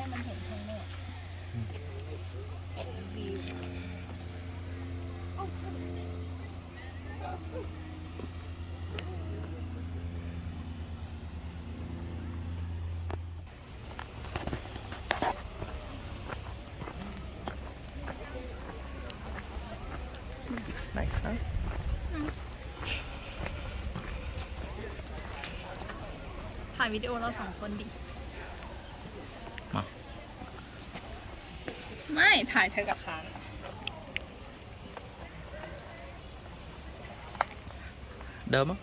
Looks nice, huh? ถ่ายวิดีโอเราสองคนดิ ถ่ายเธอกับฉัน เดิมมั้ง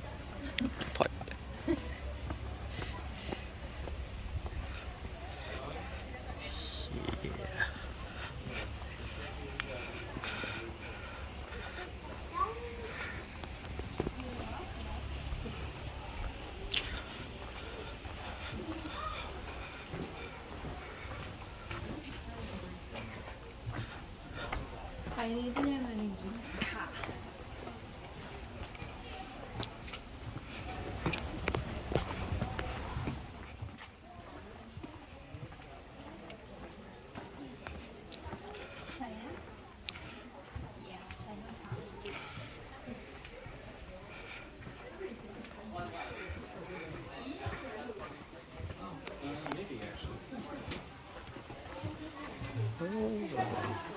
哎呦은 여.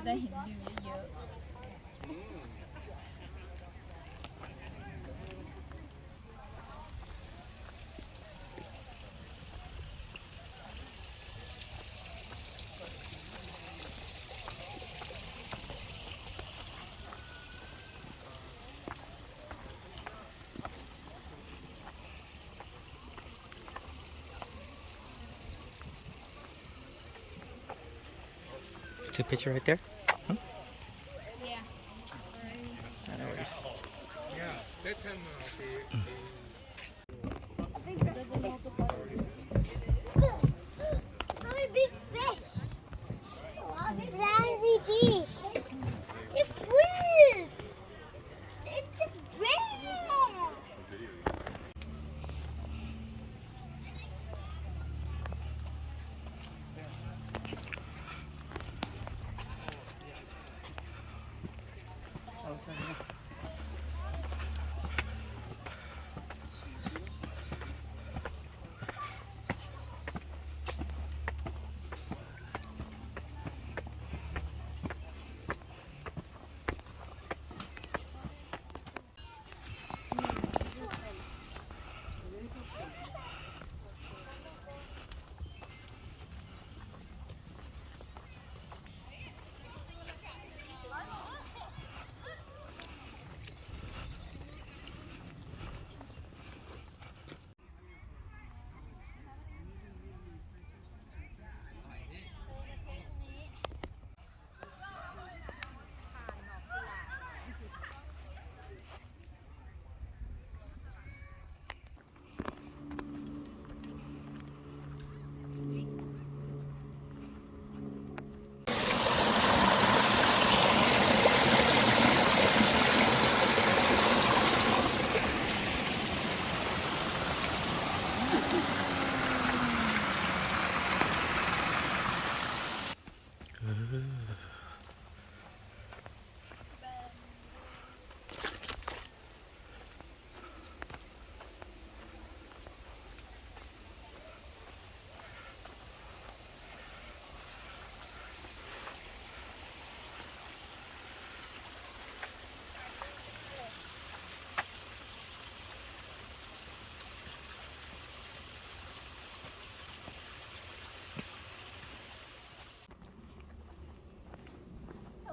จะได้เห็นวิวเยอะๆ a picture right there. Yeah. No worries. Yeah,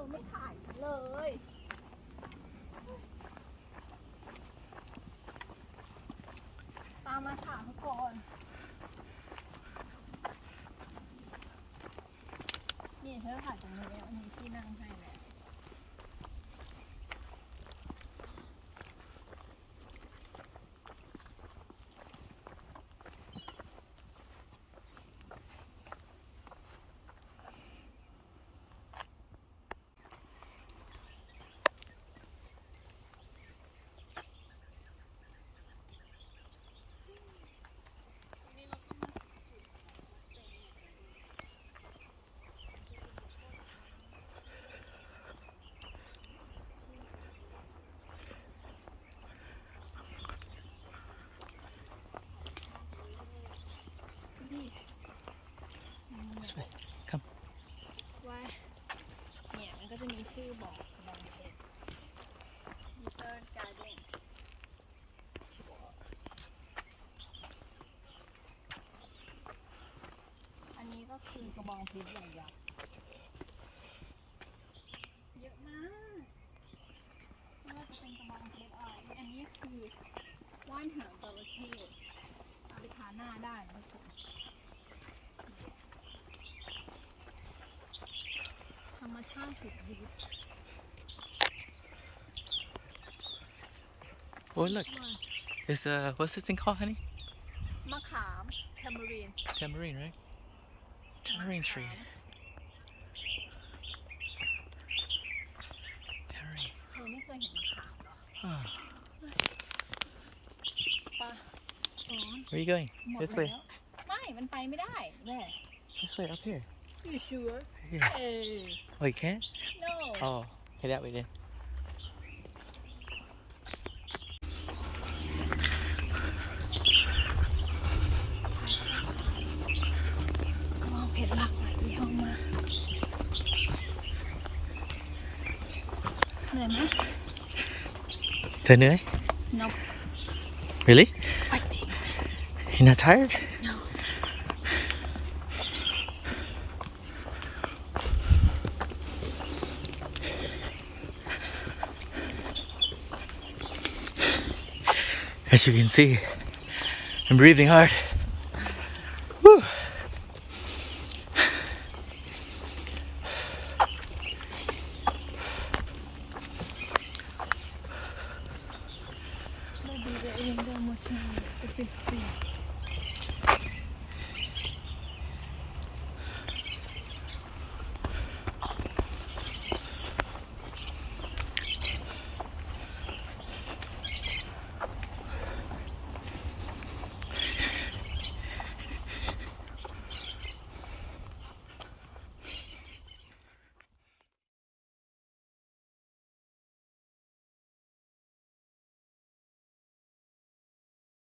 ไม่ถ่ายฉันเลย ตามมาถามก่อนนี่เธอถ่ายตรงนี้แล้วอันนี้ที่นั่งให้แล้ว นี่ This way. Come. ว่าเนี่ยมันก็จะมีชื่อบอกบางเพจดิเตอร์การ์เดนอันนี้ก็คือกระบองเพชรใหญ่ยักษ์เยอะมากไม่ว่าจะเป็นกระบองเพชรอะไรอันนี้คือว่านหางจระเข้เอาไปทาหน้าได้นะทุกคน รรมชาติสุดฤทธิ์ Oh, look. It's uh, what's this thing called, honey? มะขามแทมเบอรีน Tamarind, right? Tamarind tree. Tamarind. เธอไม่เคยเห็นมะขามเหรอ Huh. ปะอ๋อ Where are you going? หมด This แล้ว way. ไม่ มันไปไม่ได้แม่ This way, up here. You sure? Yeah. Hey. Oh, you can't? No. Oh, okay, that way then. Come No. Really? Fighting. You're not tired? No. As you can see, I'm breathing hard.